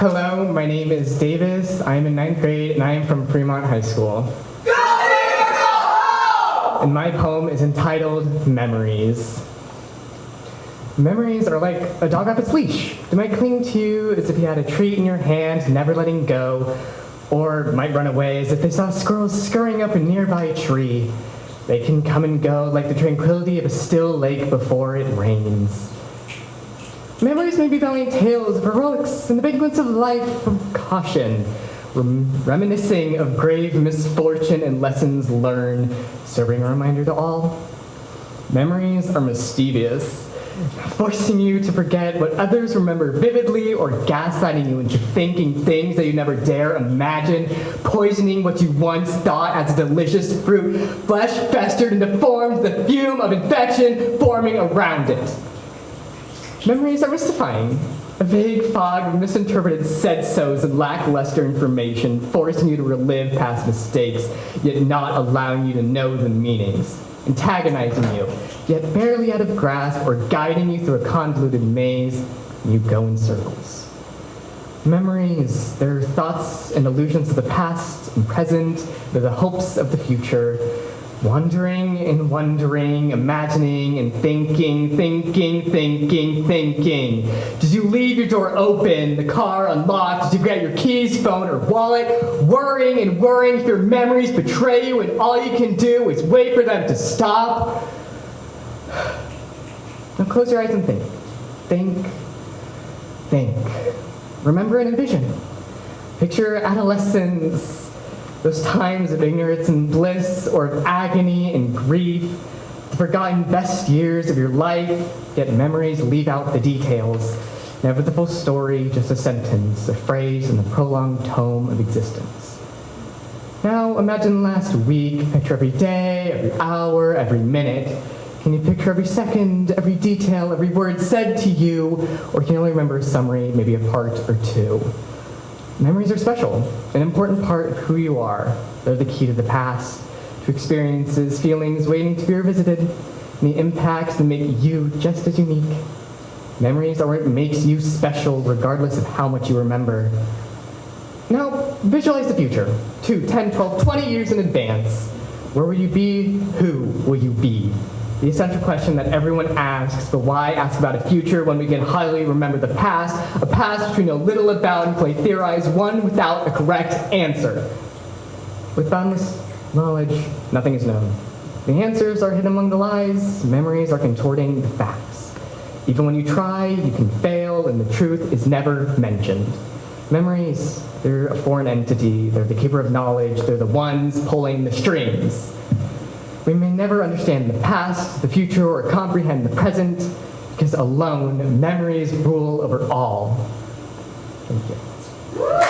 Hello, my name is Davis. I am in ninth grade and I am from Fremont High School. And my poem is entitled Memories. Memories are like a dog off its leash. They might cling to you as if you had a treat in your hand, never letting go, or might run away as if they saw squirrels scurrying up a nearby tree. They can come and go like the tranquility of a still lake before it rains. Memories may be telling tales of heroics and the ones of life of caution, rem- reminiscing of grave misfortune and lessons learned, serving a reminder to all. Memories are mischievous, forcing you to forget what others remember vividly or gaslighting you into thinking things that you never dare imagine, poisoning what you once thought as a delicious fruit, flesh festered and deformed, the fume of infection forming around it. Memories are mystifying. A vague fog of misinterpreted said-sos and lackluster information forcing you to relive past mistakes, yet not allowing you to know the meanings. Antagonizing you, yet barely out of grasp or guiding you through a convoluted maze, you go in circles. Memories, they're thoughts and illusions of the past and present, they're the hopes of the future, Wondering and wondering, imagining and thinking, thinking, thinking, thinking. Did you leave your door open, the car unlocked? Did you get your keys, phone, or wallet? Worrying and worrying if your memories betray you and all you can do is wait for them to stop? Now close your eyes and think. Think. Think. Remember and envision. Picture adolescence those times of ignorance and bliss, or of agony and grief, the forgotten best years of your life, yet memories leave out the details. Never the full story, just a sentence, a phrase in the prolonged tome of existence. Now imagine last week, picture every day, every hour, every minute. Can you picture every second, every detail, every word said to you, or can you only remember a summary, maybe a part or two? Memories are special, an important part of who you are. They're the key to the past, to experiences, feelings waiting to be revisited, and the impacts that make you just as unique. Memories are what makes you special regardless of how much you remember. Now, visualize the future, 2, 10, 12, 20 years in advance. Where will you be? Who will you be? The essential question that everyone asks, the why ask about a future when we can highly remember the past, a past which we know little about and play theorize, one without a correct answer. With boundless knowledge, nothing is known. The answers are hidden among the lies, memories are contorting the facts. Even when you try, you can fail, and the truth is never mentioned. Memories, they're a foreign entity, they're the keeper of knowledge, they're the ones pulling the strings. We may never understand the past, the future, or comprehend the present, because alone, memories rule over all. Thank you.